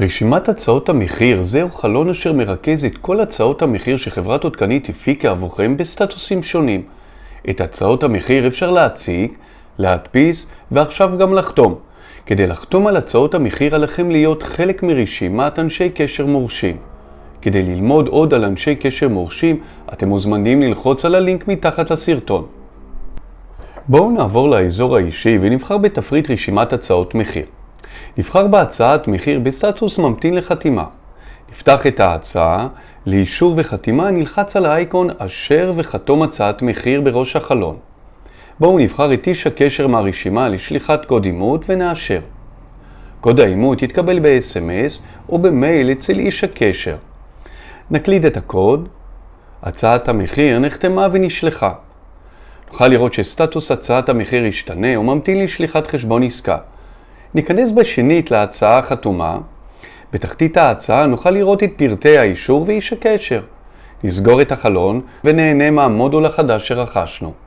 רשימת הצעות המחיר זהו חלון אשר מרכז את כל הצעות המחיר שחברת עודכנית הפיקה עבורכם בסטטוסים שונים. את הצעות המחיר אפשר להציג, להדפיס ועכשיו גם לחתום. כדי לחתום על הצעות המחיר עליכם להיות חלק מרשימת אנשי קשר מורשים. כדי ללמוד עוד על אנשי קשר מורשים, אתם מוזמנים ללחוץ על הלינק מתחת לסרטון. בואו נעבור לאזור האישי ונבחר בתפריט רשימת הצעות מחיר. נבחר בהצעת מחיר בסטטוס ממתין לחתימה. נפתח את ההצעה, לאישור וחתימה נלחץ על האייקון אשר וחתום הצעת מחיר בראש החלון. בואו נבחר את איש הקשר מהרשימה לשליחת קוד אימות ונאשר. קוד האימות יתקבל ב-SMS או במייל אצל איש הקשר. נקליד את הקוד, הצעת המחיר נחתמה ונשלחה. נוכל לראות שסטטוס הצעת המחיר ישתנה וממתין לשליחת חשבון עסקה. ניכנס בשנית להצעה החתומה. בתחתית ההצעה נוכל לראות את פרטי האישור ואיש הקשר. נסגור את החלון ונהנה מהמודול החדש שרכשנו.